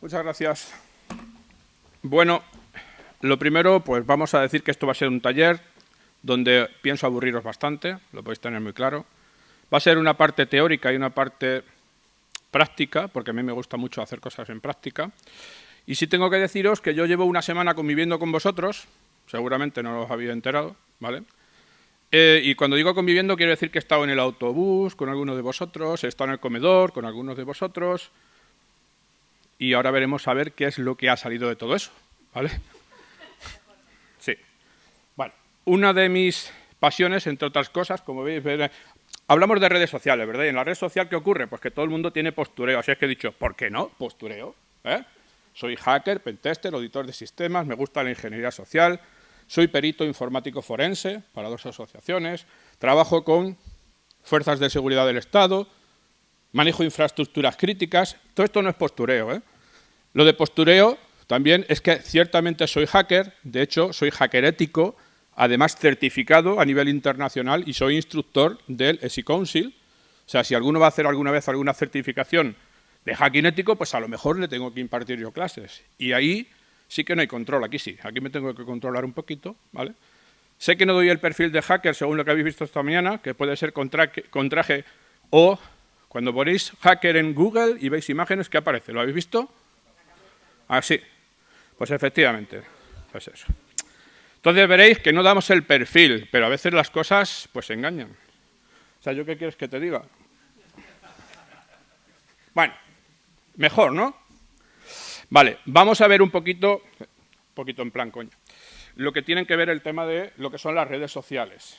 Muchas gracias. Bueno, lo primero, pues vamos a decir que esto va a ser un taller donde pienso aburriros bastante, lo podéis tener muy claro. Va a ser una parte teórica y una parte práctica, porque a mí me gusta mucho hacer cosas en práctica. Y sí tengo que deciros que yo llevo una semana conviviendo con vosotros, seguramente no os había enterado, ¿vale? Eh, y cuando digo conviviendo quiero decir que he estado en el autobús con algunos de vosotros, he estado en el comedor con algunos de vosotros, y ahora veremos a ver qué es lo que ha salido de todo eso, ¿vale? Sí. Bueno, una de mis pasiones, entre otras cosas, como veis, hablamos de redes sociales, ¿verdad? Y en la red social, ¿qué ocurre? Pues que todo el mundo tiene postureo, así es que he dicho, ¿por qué no? Postureo, ¿eh? Soy hacker, pentester, auditor de sistemas, me gusta la ingeniería social, soy perito informático forense para dos asociaciones, trabajo con fuerzas de seguridad del Estado, manejo infraestructuras críticas. Todo esto no es postureo. ¿eh? Lo de postureo también es que ciertamente soy hacker, de hecho soy hacker ético, además certificado a nivel internacional y soy instructor del ESI Council. O sea, si alguno va a hacer alguna vez alguna certificación de hacking ético, pues a lo mejor le tengo que impartir yo clases. Y ahí sí que no hay control, aquí sí, aquí me tengo que controlar un poquito, ¿vale? Sé que no doy el perfil de hacker según lo que habéis visto esta mañana, que puede ser con traje, o cuando ponéis hacker en Google y veis imágenes, ¿qué aparece? ¿Lo habéis visto? Ah, sí. Pues efectivamente, pues eso. Entonces veréis que no damos el perfil, pero a veces las cosas pues engañan. O sea, ¿yo qué quieres que te diga? Bueno, mejor, ¿no? Vale, vamos a ver un poquito, un poquito en plan coño, lo que tienen que ver el tema de lo que son las redes sociales.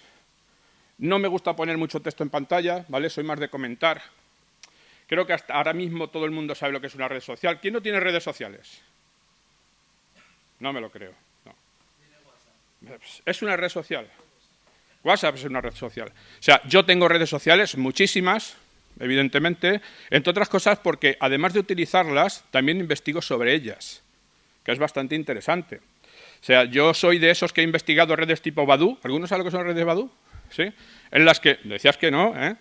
No me gusta poner mucho texto en pantalla, ¿vale? Soy más de comentar. Creo que hasta ahora mismo todo el mundo sabe lo que es una red social. ¿Quién no tiene redes sociales? No me lo creo. Es una red social. WhatsApp es una red social. O sea, yo tengo redes sociales, muchísimas, evidentemente, entre otras cosas porque además de utilizarlas, también investigo sobre ellas, que es bastante interesante. O sea, yo soy de esos que he investigado redes tipo Badu. ¿Algunos saben lo que son redes Badu? ¿Sí? En las que, decías que no, ¿eh?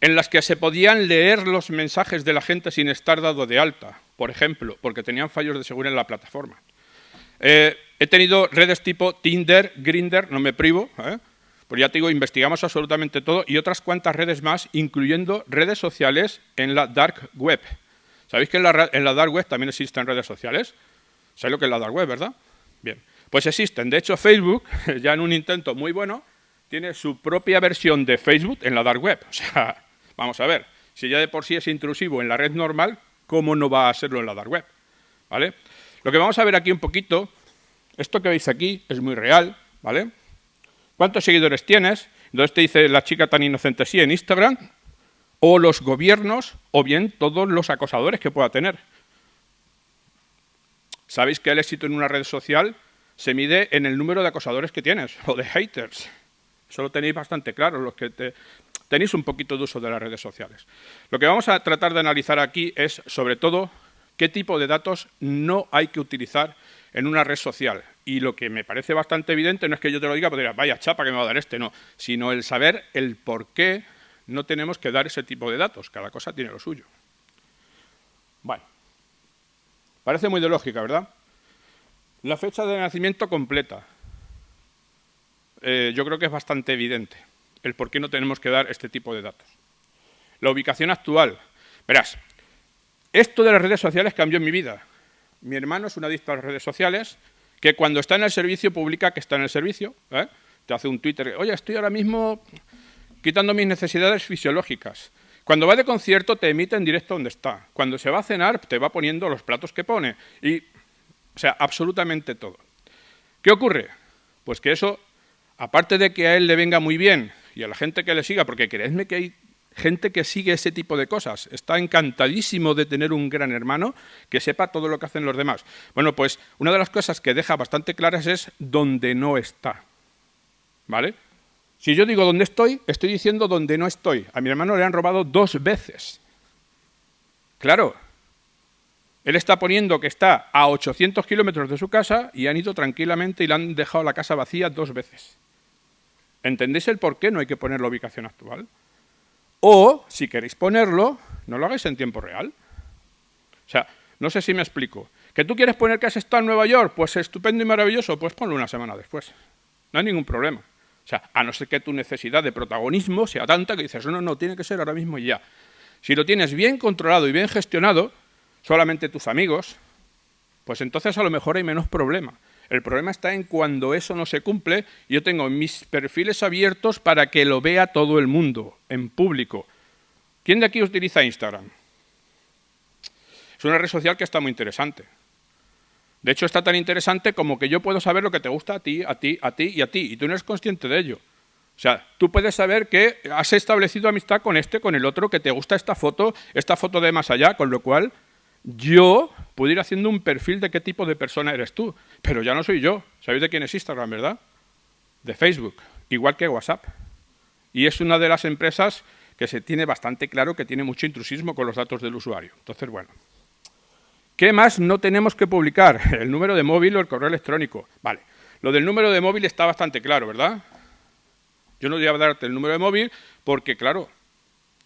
En las que se podían leer los mensajes de la gente sin estar dado de alta, por ejemplo, porque tenían fallos de seguridad en la plataforma. Eh, he tenido redes tipo Tinder, Grinder, no me privo, ¿eh? Ya te digo, investigamos absolutamente todo y otras cuantas redes más, incluyendo redes sociales en la dark web. ¿Sabéis que en la, en la dark web también existen redes sociales? ¿Sabéis lo que es la dark web, verdad? Bien, pues existen. De hecho, Facebook, ya en un intento muy bueno, tiene su propia versión de Facebook en la dark web. O sea, vamos a ver, si ya de por sí es intrusivo en la red normal, ¿cómo no va a serlo en la dark web? ¿Vale? Lo que vamos a ver aquí un poquito, esto que veis aquí es muy real, ¿vale? ¿Cuántos seguidores tienes? Entonces te dice la chica tan inocente sí en Instagram, o los gobiernos, o bien todos los acosadores que pueda tener. Sabéis que el éxito en una red social se mide en el número de acosadores que tienes, o de haters. Eso lo tenéis bastante claro, los que tenéis un poquito de uso de las redes sociales. Lo que vamos a tratar de analizar aquí es, sobre todo, qué tipo de datos no hay que utilizar en una red social. Y lo que me parece bastante evidente no es que yo te lo diga, porque vaya chapa que me va a dar este, no, sino el saber el por qué no tenemos que dar ese tipo de datos. Cada cosa tiene lo suyo. Bueno, parece muy de lógica, ¿verdad? La fecha de nacimiento completa. Eh, yo creo que es bastante evidente el por qué no tenemos que dar este tipo de datos. La ubicación actual. Verás, esto de las redes sociales cambió en mi vida. Mi hermano es un adicto a las redes sociales que cuando está en el servicio publica que está en el servicio. ¿eh? Te hace un Twitter, oye, estoy ahora mismo quitando mis necesidades fisiológicas. Cuando va de concierto te emite en directo donde está. Cuando se va a cenar te va poniendo los platos que pone. Y, o sea, absolutamente todo. ¿Qué ocurre? Pues que eso, aparte de que a él le venga muy bien y a la gente que le siga, porque creedme que hay gente que sigue ese tipo de cosas. Está encantadísimo de tener un gran hermano que sepa todo lo que hacen los demás. Bueno, pues una de las cosas que deja bastante claras es dónde no está. ¿Vale? Si yo digo dónde estoy, estoy diciendo dónde no estoy. A mi hermano le han robado dos veces. Claro, él está poniendo que está a 800 kilómetros de su casa y han ido tranquilamente y le han dejado la casa vacía dos veces. ¿Entendéis el por qué no hay que poner la ubicación actual? O, si queréis ponerlo, no lo hagáis en tiempo real. O sea, No sé si me explico. ¿Que tú quieres poner que has estado en Nueva York? Pues estupendo y maravilloso, pues ponlo una semana después. No hay ningún problema. O sea, a no ser que tu necesidad de protagonismo sea tanta que dices, no, no, tiene que ser ahora mismo y ya. Si lo tienes bien controlado y bien gestionado, solamente tus amigos, pues entonces a lo mejor hay menos problema. El problema está en cuando eso no se cumple, yo tengo mis perfiles abiertos para que lo vea todo el mundo, en público. ¿Quién de aquí utiliza Instagram? Es una red social que está muy interesante. De hecho, está tan interesante como que yo puedo saber lo que te gusta a ti, a ti, a ti y a ti, y tú no eres consciente de ello. O sea, tú puedes saber que has establecido amistad con este, con el otro, que te gusta esta foto, esta foto de más allá, con lo cual yo puedo ir haciendo un perfil de qué tipo de persona eres tú, pero ya no soy yo. ¿Sabéis de quién es Instagram, verdad? De Facebook, igual que WhatsApp. Y es una de las empresas que se tiene bastante claro que tiene mucho intrusismo con los datos del usuario. Entonces, bueno. ¿Qué más no tenemos que publicar? El número de móvil o el correo electrónico. Vale, lo del número de móvil está bastante claro, ¿verdad? Yo no voy a darte el número de móvil porque, claro,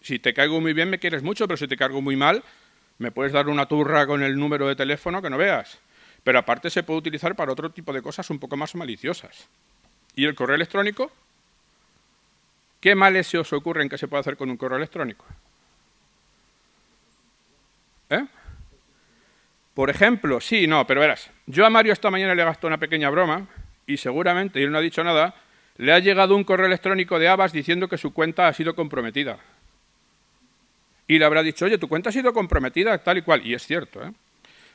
si te caigo muy bien me quieres mucho, pero si te cargo muy mal, me puedes dar una turra con el número de teléfono que no veas. Pero aparte se puede utilizar para otro tipo de cosas un poco más maliciosas. ¿Y el correo electrónico? ¿Qué males se os ocurren que se puede hacer con un correo electrónico? ¿Eh? Por ejemplo, sí, no, pero verás, yo a Mario esta mañana le gastado una pequeña broma y seguramente, y él no ha dicho nada, le ha llegado un correo electrónico de Abbas diciendo que su cuenta ha sido comprometida. Y le habrá dicho, oye, tu cuenta ha sido comprometida, tal y cual. Y es cierto, ¿eh?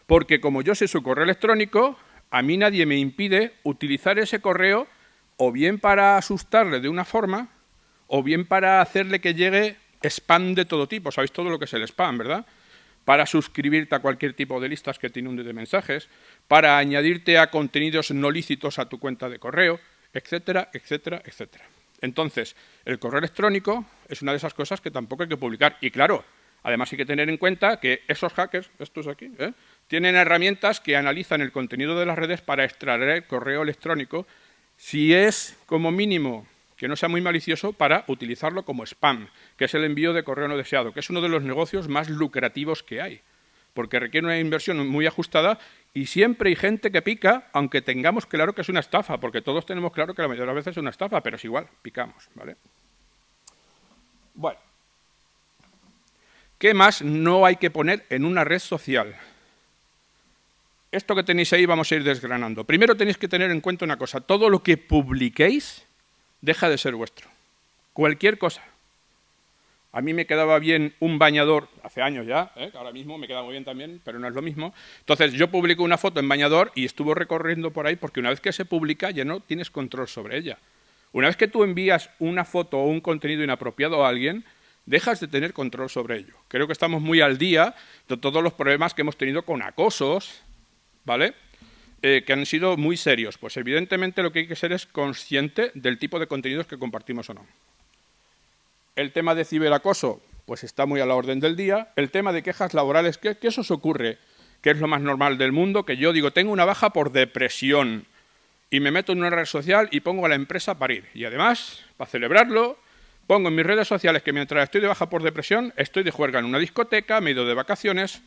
Porque como yo sé su correo electrónico, a mí nadie me impide utilizar ese correo o bien para asustarle de una forma, o bien para hacerle que llegue spam de todo tipo. Sabéis todo lo que es el spam, ¿verdad? para suscribirte a cualquier tipo de listas que te inunden de mensajes, para añadirte a contenidos no lícitos a tu cuenta de correo, etcétera, etcétera, etcétera. Entonces, el correo electrónico es una de esas cosas que tampoco hay que publicar. Y claro, además hay que tener en cuenta que esos hackers, estos aquí, ¿eh? Tienen herramientas que analizan el contenido de las redes para extraer el correo electrónico si es como mínimo que no sea muy malicioso para utilizarlo como spam, que es el envío de correo no deseado, que es uno de los negocios más lucrativos que hay, porque requiere una inversión muy ajustada y siempre hay gente que pica, aunque tengamos claro que es una estafa, porque todos tenemos claro que la mayoría de las veces es una estafa, pero es igual, picamos, ¿vale? Bueno, ¿qué más no hay que poner en una red social? Esto que tenéis ahí vamos a ir desgranando. Primero tenéis que tener en cuenta una cosa, todo lo que publiquéis deja de ser vuestro. Cualquier cosa. A mí me quedaba bien un bañador, hace años ya, ¿eh? ahora mismo me queda muy bien también, pero no es lo mismo. Entonces yo publico una foto en bañador y estuvo recorriendo por ahí porque una vez que se publica ya no tienes control sobre ella. Una vez que tú envías una foto o un contenido inapropiado a alguien, dejas de tener control sobre ello. Creo que estamos muy al día de todos los problemas que hemos tenido con acosos, ¿vale? Eh, que han sido muy serios. Pues evidentemente lo que hay que ser es consciente del tipo de contenidos que compartimos o no. El tema de ciberacoso, pues está muy a la orden del día. El tema de quejas laborales, ¿qué, eso se ocurre? Que es lo más normal del mundo, que yo digo, tengo una baja por depresión y me meto en una red social y pongo a la empresa a parir. Y además, para celebrarlo, pongo en mis redes sociales que mientras estoy de baja por depresión, estoy de juerga en una discoteca, me he ido de vacaciones,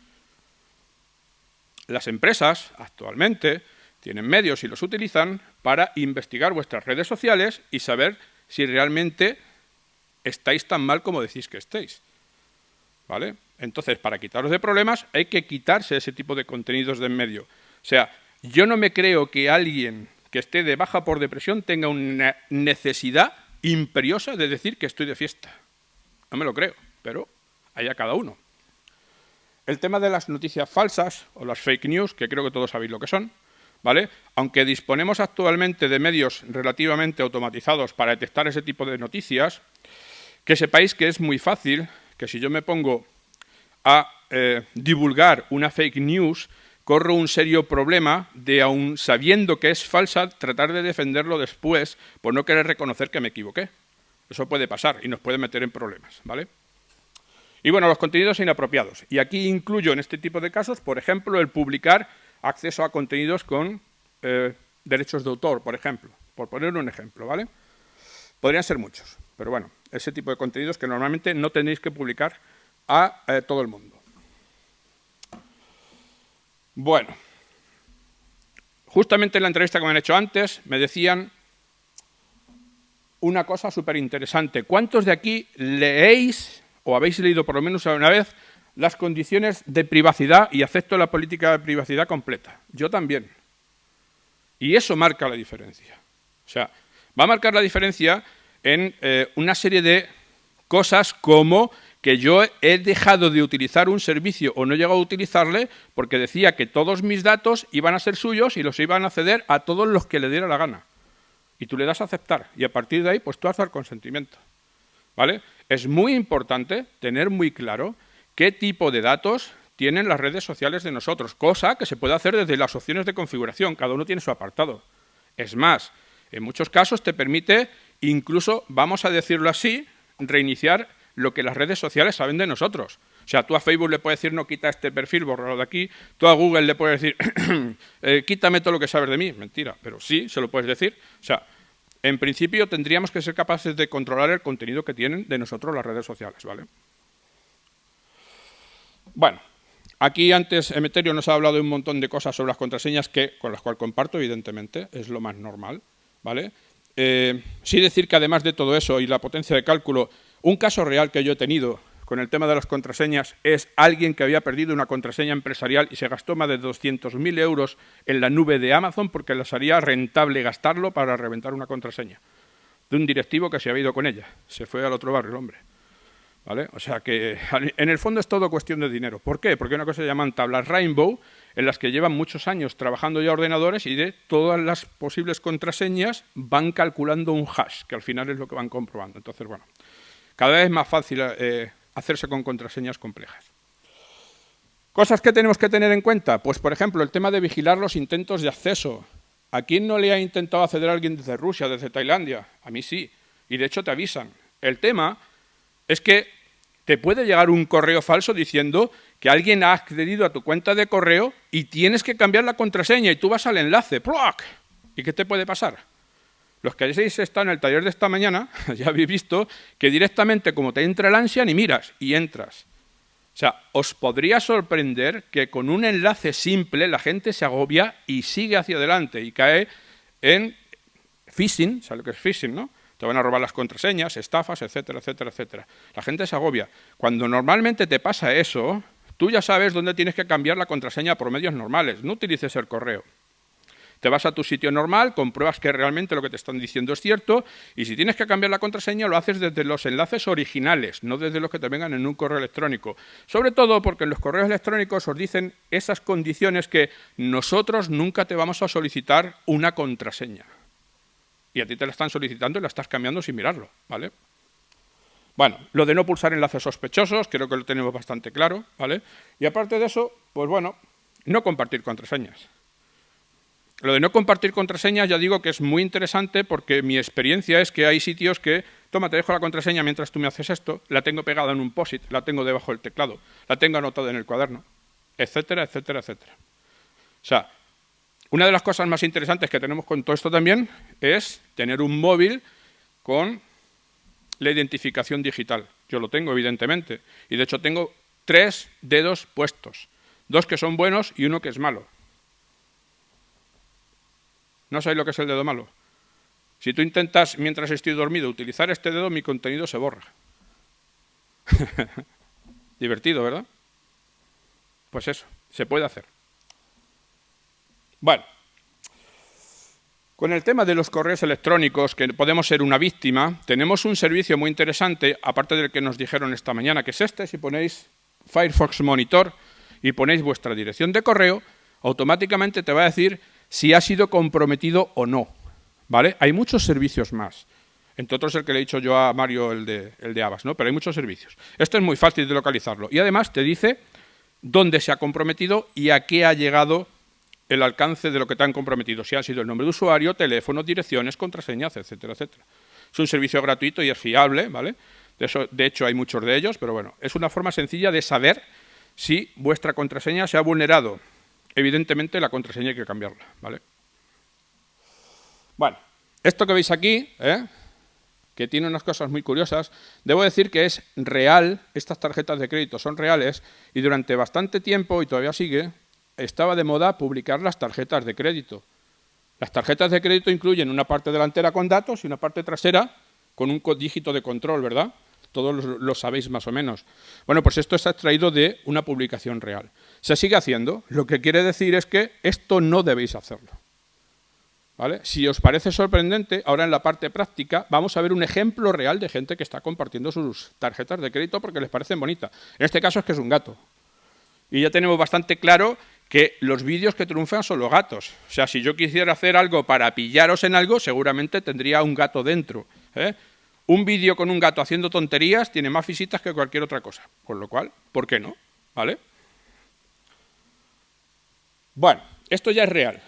las empresas actualmente tienen medios y los utilizan para investigar vuestras redes sociales y saber si realmente estáis tan mal como decís que estéis. ¿Vale? Entonces, para quitaros de problemas hay que quitarse ese tipo de contenidos de en medio. O sea, yo no me creo que alguien que esté de baja por depresión tenga una necesidad imperiosa de decir que estoy de fiesta. No me lo creo, pero allá cada uno. El tema de las noticias falsas o las fake news, que creo que todos sabéis lo que son, ¿vale? Aunque disponemos actualmente de medios relativamente automatizados para detectar ese tipo de noticias, que sepáis que es muy fácil que si yo me pongo a eh, divulgar una fake news, corro un serio problema de, aun sabiendo que es falsa, tratar de defenderlo después por no querer reconocer que me equivoqué. Eso puede pasar y nos puede meter en problemas, ¿vale? Y bueno, los contenidos inapropiados. Y aquí incluyo en este tipo de casos, por ejemplo, el publicar acceso a contenidos con eh, derechos de autor, por ejemplo. Por poner un ejemplo, ¿vale? Podrían ser muchos, pero bueno, ese tipo de contenidos que normalmente no tenéis que publicar a eh, todo el mundo. Bueno, justamente en la entrevista que me han hecho antes me decían una cosa súper interesante. ¿Cuántos de aquí leéis o habéis leído por lo menos una vez las condiciones de privacidad y acepto la política de privacidad completa? Yo también. Y eso marca la diferencia. O sea, va a marcar la diferencia en eh, una serie de cosas como que yo he dejado de utilizar un servicio o no he llegado a utilizarle porque decía que todos mis datos iban a ser suyos y los iban a ceder a todos los que le diera la gana. Y tú le das a aceptar y a partir de ahí pues tú has el consentimiento. ¿Vale? Es muy importante tener muy claro qué tipo de datos tienen las redes sociales de nosotros, cosa que se puede hacer desde las opciones de configuración, cada uno tiene su apartado. Es más, en muchos casos te permite incluso, vamos a decirlo así, reiniciar lo que las redes sociales saben de nosotros. O sea, tú a Facebook le puedes decir no quita este perfil, borralo de aquí. Tú a Google le puedes decir eh, quítame todo lo que sabes de mí. Mentira, pero sí, se lo puedes decir. O sea, en principio tendríamos que ser capaces de controlar el contenido que tienen de nosotros las redes sociales, ¿vale? Bueno, aquí antes Emeterio nos ha hablado de un montón de cosas sobre las contraseñas que, con las cuales comparto, evidentemente, es lo más normal, ¿vale? Eh, sí decir que además de todo eso y la potencia de cálculo, un caso real que yo he tenido con el tema de las contraseñas es alguien que había perdido una contraseña empresarial y se gastó más de 200.000 euros en la nube de Amazon porque les haría rentable gastarlo para reventar una contraseña de un directivo que se había ido con ella. Se fue al otro barrio el hombre. ¿Vale? O sea que en el fondo es todo cuestión de dinero. ¿Por qué? Porque hay una cosa que llaman tablas Rainbow, en las que llevan muchos años trabajando ya ordenadores y de todas las posibles contraseñas van calculando un hash, que al final es lo que van comprobando. Entonces, bueno, cada vez es más fácil eh, hacerse con contraseñas complejas. Cosas que tenemos que tener en cuenta, pues por ejemplo, el tema de vigilar los intentos de acceso. ¿A quién no le ha intentado acceder a alguien desde Rusia, desde Tailandia? A mí sí, y de hecho te avisan. El tema es que te puede llegar un correo falso diciendo que alguien ha accedido a tu cuenta de correo y tienes que cambiar la contraseña y tú vas al enlace. ¿Y qué te puede pasar? Los que hayáis estado en el taller de esta mañana ya habéis visto que directamente como te entra el ansia ni miras y entras. O sea, os podría sorprender que con un enlace simple la gente se agobia y sigue hacia adelante y cae en phishing, ¿sabes lo que es phishing, no? te van a robar las contraseñas, estafas, etcétera, etcétera, etcétera. La gente se agobia. Cuando normalmente te pasa eso, tú ya sabes dónde tienes que cambiar la contraseña por medios normales, no utilices el correo. Te vas a tu sitio normal, compruebas que realmente lo que te están diciendo es cierto y si tienes que cambiar la contraseña lo haces desde los enlaces originales, no desde los que te vengan en un correo electrónico. Sobre todo porque en los correos electrónicos os dicen esas condiciones que nosotros nunca te vamos a solicitar una contraseña y a ti te la están solicitando y la estás cambiando sin mirarlo, ¿vale? Bueno, lo de no pulsar enlaces sospechosos, creo que lo tenemos bastante claro, ¿vale? Y aparte de eso, pues bueno, no compartir contraseñas. Lo de no compartir contraseñas ya digo que es muy interesante porque mi experiencia es que hay sitios que, toma, te dejo la contraseña mientras tú me haces esto, la tengo pegada en un POSIT, la tengo debajo del teclado, la tengo anotada en el cuaderno, etcétera, etcétera, etcétera. O sea, una de las cosas más interesantes que tenemos con todo esto también es tener un móvil con la identificación digital. Yo lo tengo, evidentemente, y de hecho tengo tres dedos puestos, dos que son buenos y uno que es malo. ¿No sabéis lo que es el dedo malo? Si tú intentas, mientras estoy dormido, utilizar este dedo, mi contenido se borra. Divertido, ¿verdad? Pues eso, se puede hacer. Bueno, con el tema de los correos electrónicos, que podemos ser una víctima, tenemos un servicio muy interesante, aparte del que nos dijeron esta mañana, que es este, si ponéis Firefox Monitor y ponéis vuestra dirección de correo, automáticamente te va a decir si ha sido comprometido o no. ¿Vale? Hay muchos servicios más. Entre otros el que le he dicho yo a Mario, el de, el de Abbas, ¿no? Pero hay muchos servicios. Esto es muy fácil de localizarlo. Y además te dice dónde se ha comprometido y a qué ha llegado el alcance de lo que te han comprometido, si ha sido el nombre de usuario, teléfono, direcciones, contraseñas, etcétera, etcétera. Es un servicio gratuito y es fiable, ¿vale? De, eso, de hecho, hay muchos de ellos, pero bueno, es una forma sencilla de saber si vuestra contraseña se ha vulnerado. Evidentemente, la contraseña hay que cambiarla, ¿vale? Bueno, esto que veis aquí, ¿eh? que tiene unas cosas muy curiosas, debo decir que es real, estas tarjetas de crédito son reales, y durante bastante tiempo, y todavía sigue, estaba de moda publicar las tarjetas de crédito. Las tarjetas de crédito incluyen una parte delantera con datos y una parte trasera con un dígito de control, ¿verdad? Todos lo sabéis más o menos. Bueno, pues esto está extraído de una publicación real. Se sigue haciendo. Lo que quiere decir es que esto no debéis hacerlo. ¿Vale? Si os parece sorprendente, ahora en la parte práctica vamos a ver un ejemplo real de gente que está compartiendo sus tarjetas de crédito porque les parecen bonitas. En este caso es que es un gato. Y ya tenemos bastante claro que los vídeos que triunfan son los gatos. O sea, si yo quisiera hacer algo para pillaros en algo, seguramente tendría un gato dentro. ¿eh? Un vídeo con un gato haciendo tonterías tiene más visitas que cualquier otra cosa. Con lo cual, ¿por qué no? ¿Vale? Bueno, esto ya es real.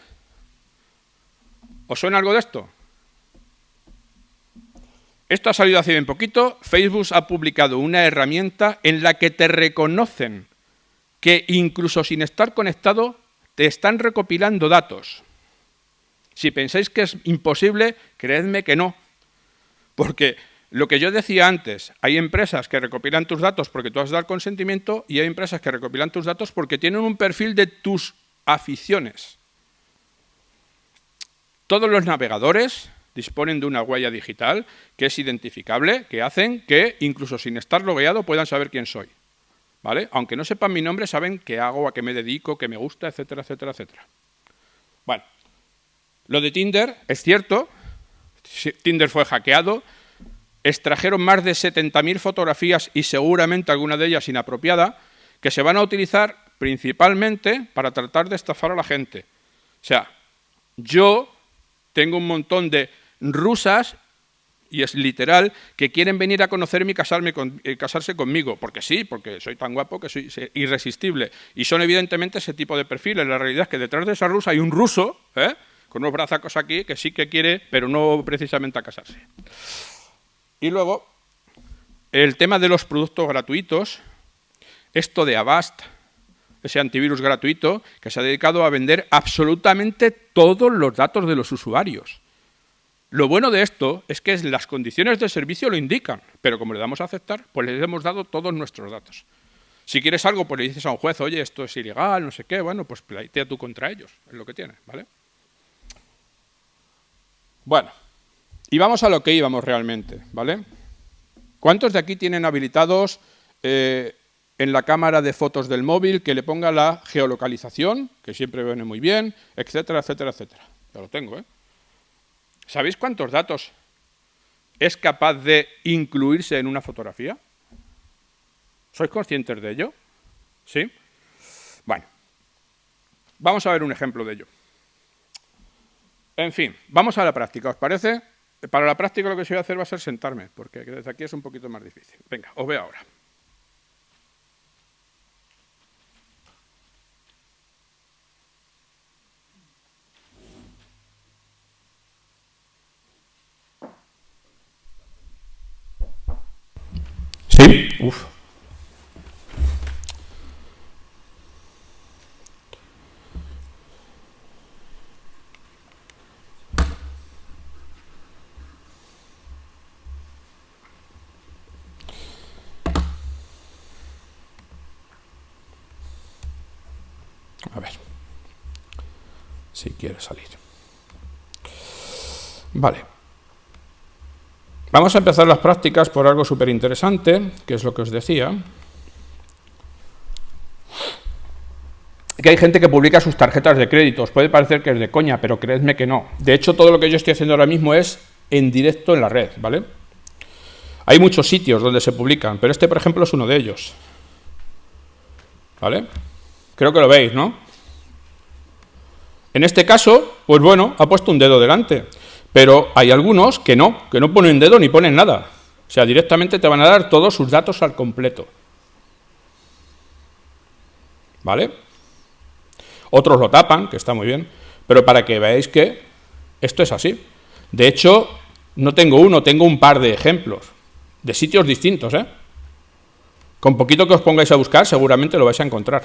¿Os suena algo de esto? Esto ha salido hace bien poquito. Facebook ha publicado una herramienta en la que te reconocen que incluso sin estar conectado te están recopilando datos. Si pensáis que es imposible, creedme que no. Porque lo que yo decía antes, hay empresas que recopilan tus datos porque tú has dado el consentimiento y hay empresas que recopilan tus datos porque tienen un perfil de tus aficiones. Todos los navegadores disponen de una huella digital que es identificable, que hacen que, incluso sin estar logueado, puedan saber quién soy. ¿vale? Aunque no sepan mi nombre, saben qué hago, a qué me dedico, qué me gusta, etcétera, etcétera, etcétera. Bueno, lo de Tinder es cierto, Tinder fue hackeado, extrajeron más de 70.000 fotografías y seguramente alguna de ellas inapropiada, que se van a utilizar principalmente para tratar de estafar a la gente. O sea, yo tengo un montón de rusas y es literal, que quieren venir a conocerme y casarme eh, casarse conmigo, porque sí, porque soy tan guapo que soy irresistible. Y son evidentemente ese tipo de perfiles. La realidad es que detrás de esa rusa hay un ruso, ¿eh? con unos brazacos aquí, que sí que quiere, pero no precisamente a casarse. Y luego, el tema de los productos gratuitos, esto de Avast, ese antivirus gratuito, que se ha dedicado a vender absolutamente todos los datos de los usuarios. Lo bueno de esto es que las condiciones de servicio lo indican, pero como le damos a aceptar, pues les hemos dado todos nuestros datos. Si quieres algo, pues le dices a un juez, oye, esto es ilegal, no sé qué, bueno, pues plantea tú contra ellos, es lo que tiene, ¿vale? Bueno, y vamos a lo que íbamos realmente, ¿vale? ¿Cuántos de aquí tienen habilitados eh, en la cámara de fotos del móvil que le ponga la geolocalización, que siempre viene muy bien, etcétera, etcétera, etcétera? Ya lo tengo, ¿eh? ¿Sabéis cuántos datos es capaz de incluirse en una fotografía? ¿Sois conscientes de ello? ¿Sí? Bueno, vamos a ver un ejemplo de ello. En fin, vamos a la práctica, ¿os parece? Para la práctica lo que se voy a hacer va a ser sentarme, porque desde aquí es un poquito más difícil. Venga, os veo ahora. Sí, uf. A ver si quiere salir. Vale. Vamos a empezar las prácticas por algo súper interesante, que es lo que os decía. Que hay gente que publica sus tarjetas de crédito. Os puede parecer que es de coña, pero creedme que no. De hecho, todo lo que yo estoy haciendo ahora mismo es en directo en la red, ¿vale? Hay muchos sitios donde se publican, pero este, por ejemplo, es uno de ellos. ¿Vale? Creo que lo veis, ¿no? En este caso, pues bueno, ha puesto un dedo delante. Pero hay algunos que no, que no ponen dedo ni ponen nada. O sea, directamente te van a dar todos sus datos al completo. ¿Vale? Otros lo tapan, que está muy bien, pero para que veáis que esto es así. De hecho, no tengo uno, tengo un par de ejemplos, de sitios distintos, ¿eh? Con poquito que os pongáis a buscar, seguramente lo vais a encontrar.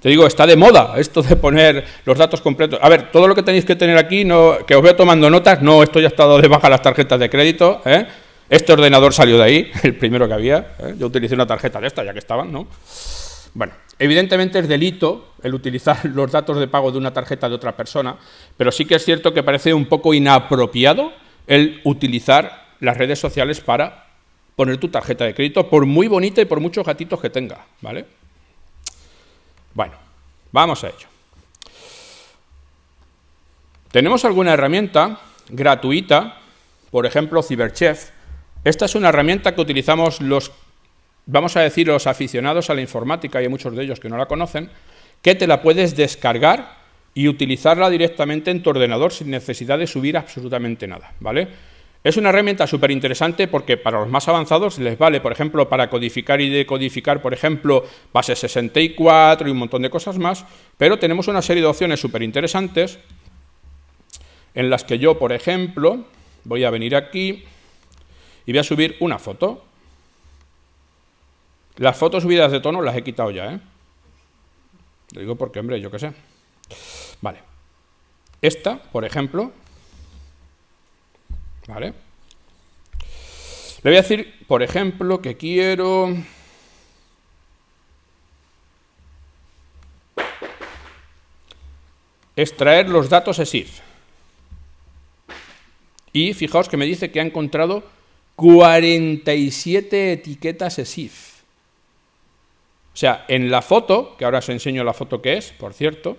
Te digo, está de moda esto de poner los datos completos. A ver, todo lo que tenéis que tener aquí, no, que os veo tomando notas, no, esto ya ha estado de baja las tarjetas de crédito. ¿eh? Este ordenador salió de ahí, el primero que había. ¿eh? Yo utilicé una tarjeta de esta, ya que estaban, ¿no? Bueno, evidentemente es delito el utilizar los datos de pago de una tarjeta de otra persona, pero sí que es cierto que parece un poco inapropiado el utilizar las redes sociales para poner tu tarjeta de crédito, por muy bonita y por muchos gatitos que tenga, ¿vale? Bueno, vamos a ello. Tenemos alguna herramienta gratuita, por ejemplo, Cyberchef. Esta es una herramienta que utilizamos los, vamos a decir, los aficionados a la informática, y hay muchos de ellos que no la conocen, que te la puedes descargar y utilizarla directamente en tu ordenador sin necesidad de subir absolutamente nada, ¿vale? Es una herramienta súper interesante porque para los más avanzados les vale, por ejemplo, para codificar y decodificar, por ejemplo, base 64 y un montón de cosas más, pero tenemos una serie de opciones súper interesantes en las que yo, por ejemplo, voy a venir aquí y voy a subir una foto. Las fotos subidas de tono las he quitado ya, ¿eh? Lo digo porque, hombre, yo qué sé. Vale. Esta, por ejemplo, ¿vale? Le voy a decir, por ejemplo, que quiero... extraer los datos ESIF. Y fijaos que me dice que ha encontrado 47 etiquetas ESIF. O sea, en la foto, que ahora os enseño la foto que es, por cierto,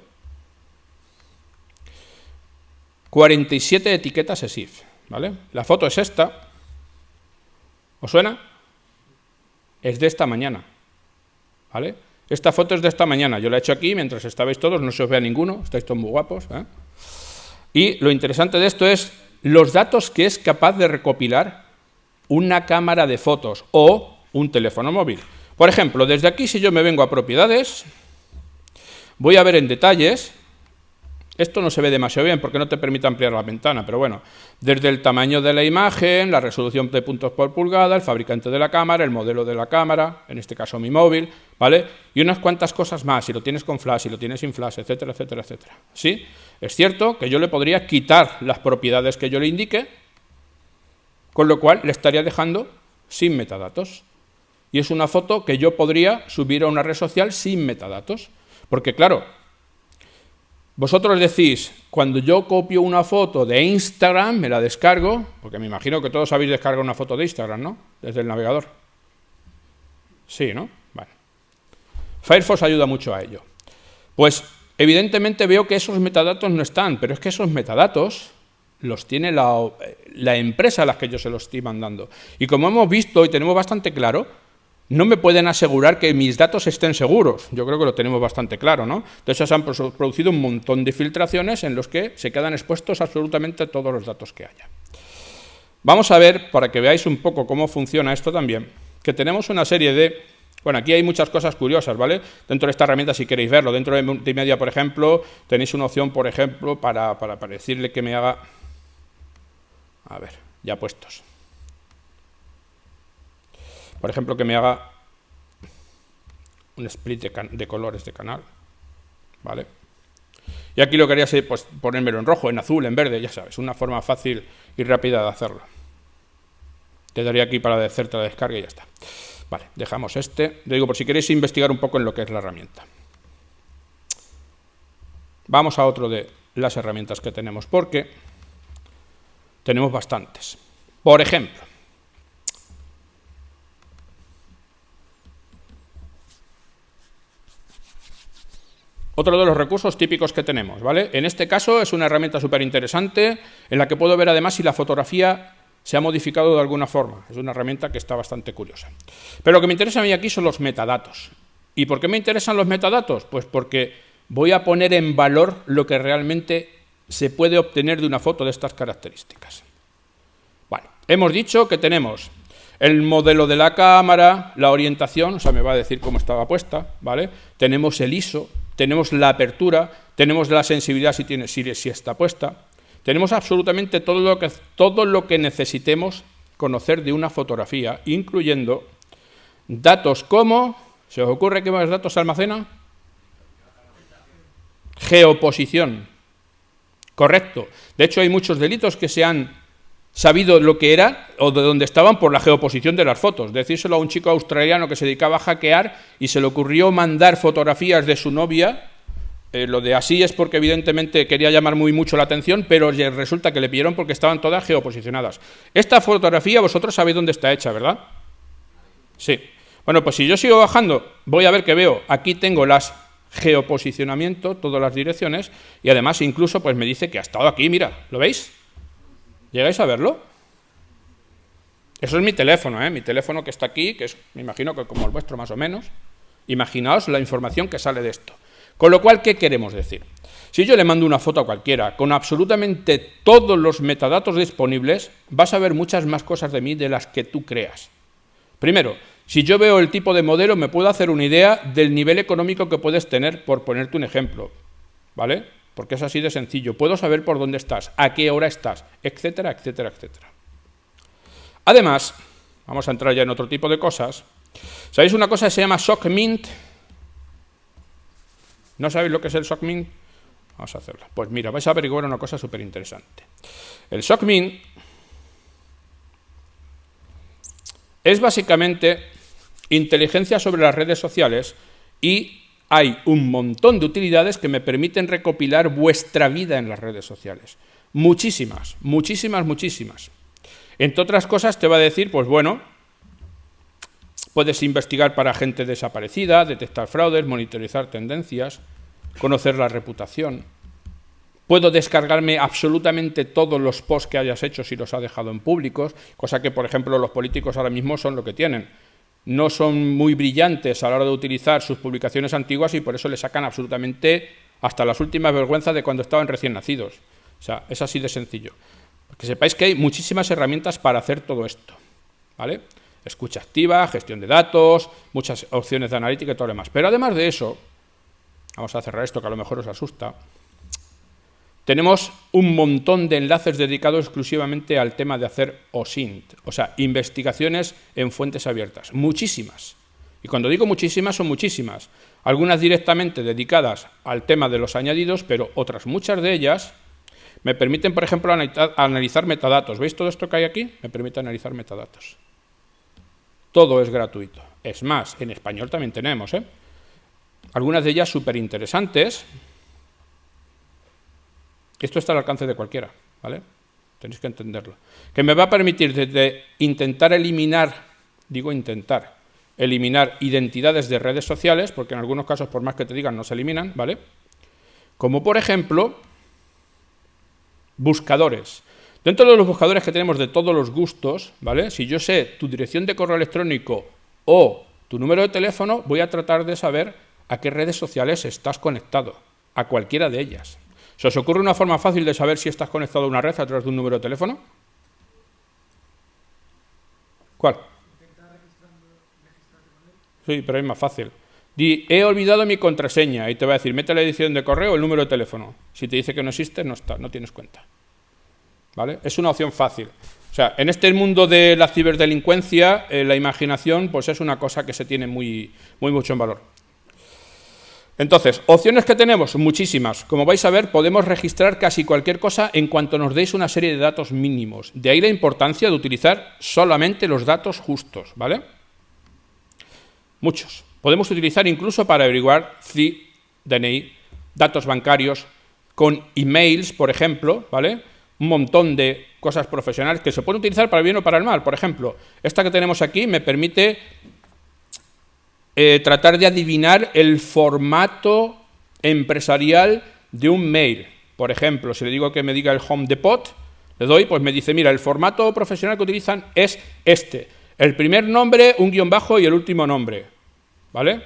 47 etiquetas ESIF. ¿Vale? La foto es esta. ¿Os suena? Es de esta mañana, ¿vale? Esta foto es de esta mañana, yo la he hecho aquí mientras estabais todos, no se os vea ninguno, estáis todos muy guapos. ¿eh? Y lo interesante de esto es los datos que es capaz de recopilar una cámara de fotos o un teléfono móvil. Por ejemplo, desde aquí si yo me vengo a propiedades, voy a ver en detalles esto no se ve demasiado bien porque no te permite ampliar la ventana, pero bueno, desde el tamaño de la imagen, la resolución de puntos por pulgada, el fabricante de la cámara, el modelo de la cámara, en este caso mi móvil, ¿vale? Y unas cuantas cosas más, si lo tienes con flash, si lo tienes sin flash, etcétera, etcétera, etcétera. ¿Sí? Es cierto que yo le podría quitar las propiedades que yo le indique, con lo cual le estaría dejando sin metadatos. Y es una foto que yo podría subir a una red social sin metadatos. Porque claro, vosotros decís, cuando yo copio una foto de Instagram, me la descargo, porque me imagino que todos habéis descargado una foto de Instagram, ¿no? Desde el navegador. Sí, ¿no? Vale. Firefox ayuda mucho a ello. Pues, evidentemente veo que esos metadatos no están, pero es que esos metadatos los tiene la, la empresa a la que yo se los estoy mandando. Y como hemos visto y tenemos bastante claro, no me pueden asegurar que mis datos estén seguros. Yo creo que lo tenemos bastante claro, ¿no? Entonces se han producido un montón de filtraciones en los que se quedan expuestos absolutamente todos los datos que haya. Vamos a ver, para que veáis un poco cómo funciona esto también, que tenemos una serie de... Bueno, aquí hay muchas cosas curiosas, ¿vale? Dentro de esta herramienta, si queréis verlo, dentro de multimedia, por ejemplo, tenéis una opción, por ejemplo, para, para decirle que me haga... A ver, ya puestos por ejemplo, que me haga un split de, colores de canal, ¿vale? Y aquí lo que haría es pues, ponérmelo en rojo, en azul, en verde, ya sabes, una forma fácil y rápida de hacerlo. Te daría aquí para hacerte la descarga y ya está. Vale, dejamos este. Le digo, por si queréis investigar un poco en lo que es la herramienta. Vamos a otro de las herramientas que tenemos, porque tenemos bastantes. Por ejemplo, Otro de los recursos típicos que tenemos, ¿vale? En este caso es una herramienta súper interesante en la que puedo ver además si la fotografía se ha modificado de alguna forma. Es una herramienta que está bastante curiosa. Pero lo que me interesa a mí aquí son los metadatos. ¿Y por qué me interesan los metadatos? Pues porque voy a poner en valor lo que realmente se puede obtener de una foto de estas características. Bueno, hemos dicho que tenemos el modelo de la cámara, la orientación, o sea, me va a decir cómo estaba puesta, ¿vale? Tenemos el ISO, tenemos la apertura, tenemos la sensibilidad si, tiene, si, está puesta, tenemos absolutamente todo lo, que, todo lo que necesitemos conocer de una fotografía, incluyendo datos como, ¿se os ocurre qué más datos almacena? Geoposición. Correcto. De hecho, hay muchos delitos que se han sabido lo que era o de dónde estaban por la geoposición de las fotos. Decírselo a un chico australiano que se dedicaba a hackear y se le ocurrió mandar fotografías de su novia. Eh, lo de así es porque evidentemente quería llamar muy mucho la atención, pero resulta que le pidieron porque estaban todas geoposicionadas. Esta fotografía vosotros sabéis dónde está hecha, ¿verdad? Sí. Bueno, pues si yo sigo bajando, voy a ver que veo, aquí tengo las geoposicionamiento, todas las direcciones, y además incluso pues me dice que ha estado aquí, mira, ¿lo veis? ¿Llegáis a verlo? Eso es mi teléfono, ¿eh? mi teléfono que está aquí, que es, me imagino que como el vuestro más o menos. Imaginaos la información que sale de esto. Con lo cual, ¿qué queremos decir? Si yo le mando una foto a cualquiera con absolutamente todos los metadatos disponibles, vas a ver muchas más cosas de mí de las que tú creas. Primero, si yo veo el tipo de modelo, me puedo hacer una idea del nivel económico que puedes tener, por ponerte un ejemplo. ¿Vale? Porque es así de sencillo. Puedo saber por dónde estás, a qué hora estás, etcétera, etcétera, etcétera. Además, vamos a entrar ya en otro tipo de cosas. ¿Sabéis una cosa que se llama SOCMINT? ¿No sabéis lo que es el SOCMINT? Vamos a hacerlo. Pues mira, vais a averiguar una cosa súper interesante. El SOCMINT es básicamente inteligencia sobre las redes sociales y hay un montón de utilidades que me permiten recopilar vuestra vida en las redes sociales. Muchísimas, muchísimas, muchísimas. Entre otras cosas te va a decir, pues bueno, puedes investigar para gente desaparecida, detectar fraudes, monitorizar tendencias, conocer la reputación. Puedo descargarme absolutamente todos los posts que hayas hecho si los ha dejado en públicos, cosa que, por ejemplo, los políticos ahora mismo son lo que tienen no son muy brillantes a la hora de utilizar sus publicaciones antiguas y por eso le sacan absolutamente hasta las últimas vergüenzas de cuando estaban recién nacidos. O sea, es así de sencillo. Que sepáis que hay muchísimas herramientas para hacer todo esto. ¿Vale? Escucha activa, gestión de datos, muchas opciones de analítica y todo lo demás. Pero además de eso, vamos a cerrar esto que a lo mejor os asusta, tenemos un montón de enlaces dedicados exclusivamente al tema de hacer OSINT, o sea, investigaciones en fuentes abiertas. Muchísimas. Y cuando digo muchísimas, son muchísimas. Algunas directamente dedicadas al tema de los añadidos, pero otras muchas de ellas me permiten, por ejemplo, analizar metadatos. ¿Veis todo esto que hay aquí? Me permite analizar metadatos. Todo es gratuito. Es más, en español también tenemos. ¿eh? Algunas de ellas súper interesantes, esto está al alcance de cualquiera, ¿vale? Tenéis que entenderlo. Que me va a permitir desde intentar eliminar, digo intentar, eliminar identidades de redes sociales, porque en algunos casos, por más que te digan, no se eliminan, ¿vale? Como por ejemplo, buscadores. Dentro de los buscadores que tenemos de todos los gustos, ¿vale? Si yo sé tu dirección de correo electrónico o tu número de teléfono, voy a tratar de saber a qué redes sociales estás conectado, a cualquiera de ellas. ¿Se os ocurre una forma fácil de saber si estás conectado a una red a través de un número de teléfono? ¿Cuál? Sí, pero es más fácil. Di, he olvidado mi contraseña y te va a decir, mete la edición de correo o el número de teléfono. Si te dice que no existe, no, está, no tienes cuenta. ¿Vale? Es una opción fácil. O sea, en este mundo de la ciberdelincuencia, eh, la imaginación pues es una cosa que se tiene muy, muy mucho en valor. Entonces, opciones que tenemos, muchísimas. Como vais a ver, podemos registrar casi cualquier cosa en cuanto nos deis una serie de datos mínimos. De ahí la importancia de utilizar solamente los datos justos, ¿vale? Muchos. Podemos utilizar incluso para averiguar si DNI, datos bancarios, con emails, por ejemplo, ¿vale? Un montón de cosas profesionales que se pueden utilizar para el bien o para el mal. Por ejemplo, esta que tenemos aquí me permite eh, tratar de adivinar el formato empresarial de un mail. Por ejemplo, si le digo que me diga el home depot, le doy, pues me dice, mira, el formato profesional que utilizan es este. El primer nombre, un guion bajo y el último nombre. ¿Vale?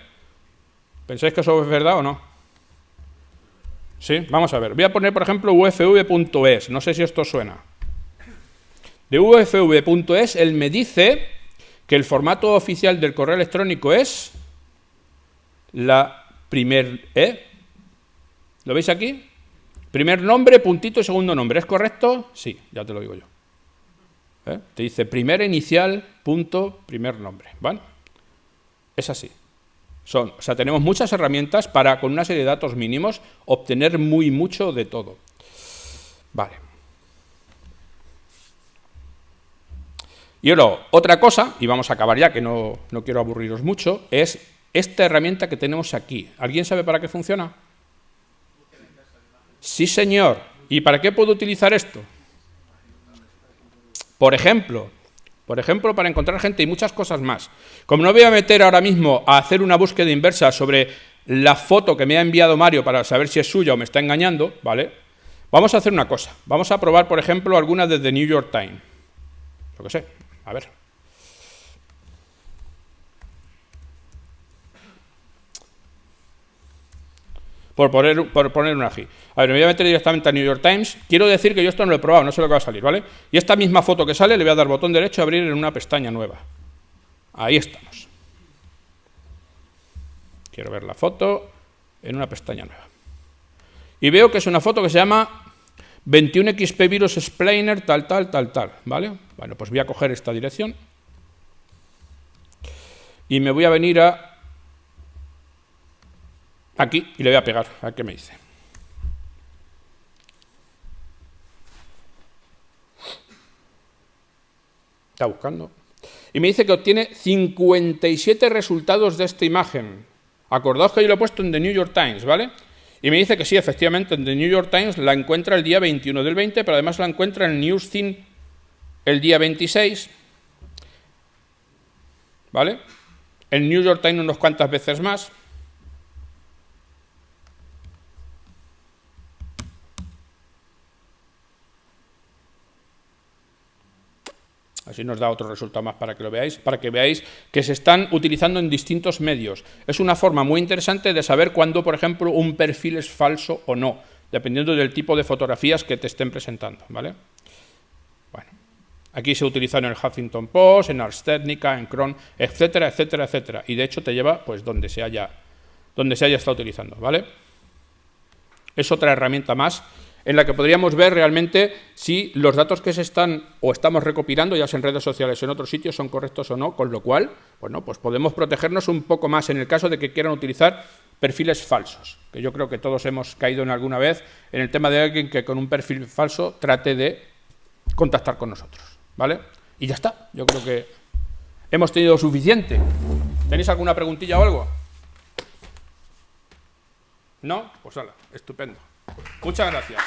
¿Pensáis que eso es verdad o no? Sí, vamos a ver. Voy a poner, por ejemplo, ufv.es. No sé si esto suena. De ufv.es, él me dice que el formato oficial del correo electrónico es la primer ¿eh? ¿Lo veis aquí? Primer nombre, puntito y segundo nombre. ¿Es correcto? Sí, ya te lo digo yo. ¿Eh? Te dice primer inicial, punto, primer nombre. ¿Vale? Es así. Son, o sea, tenemos muchas herramientas para, con una serie de datos mínimos, obtener muy mucho de todo. Vale. Y luego, otra cosa, y vamos a acabar ya, que no, no quiero aburriros mucho, es esta herramienta que tenemos aquí. ¿Alguien sabe para qué funciona? Sí, señor. ¿Y para qué puedo utilizar esto? Por ejemplo, por ejemplo, para encontrar gente y muchas cosas más. Como no voy a meter ahora mismo a hacer una búsqueda inversa sobre la foto que me ha enviado Mario para saber si es suya o me está engañando, ¿vale? Vamos a hacer una cosa. Vamos a probar, por ejemplo, alguna de The New York Times. Lo que sé. A ver. Por poner, por poner una aquí. A ver, me voy a meter directamente a New York Times. Quiero decir que yo esto no lo he probado, no sé lo que va a salir, ¿vale? Y esta misma foto que sale le voy a dar botón derecho a abrir en una pestaña nueva. Ahí estamos. Quiero ver la foto en una pestaña nueva. Y veo que es una foto que se llama 21XP Virus Explainer, tal, tal, tal, tal, ¿vale? Bueno, pues voy a coger esta dirección y me voy a venir a aquí y le voy a pegar. A qué me dice. Está buscando. Y me dice que obtiene 57 resultados de esta imagen. Acordaos que yo lo he puesto en The New York Times, ¿vale? Y me dice que sí, efectivamente, en The New York Times la encuentra el día 21 del 20, pero además la encuentra en Newstin el día 26, ¿vale? En New York Times unos cuantas veces más. Así nos da otro resultado más para que lo veáis, para que veáis que se están utilizando en distintos medios. Es una forma muy interesante de saber cuándo, por ejemplo, un perfil es falso o no, dependiendo del tipo de fotografías que te estén presentando, ¿vale? Bueno, aquí se utiliza en el Huffington Post, en Ars Technica, en Chrome, etcétera, etcétera, etcétera. Y de hecho te lleva, pues, donde se haya, donde se haya estado utilizando, ¿vale? Es otra herramienta más en la que podríamos ver realmente si los datos que se están o estamos recopilando, ya sea en redes sociales o en otros sitios, son correctos o no, con lo cual, bueno, pues podemos protegernos un poco más en el caso de que quieran utilizar perfiles falsos, que yo creo que todos hemos caído en alguna vez en el tema de alguien que con un perfil falso trate de contactar con nosotros, ¿vale? Y ya está, yo creo que hemos tenido suficiente. ¿Tenéis alguna preguntilla o algo? ¿No? Pues hala, estupendo. Muchas gracias.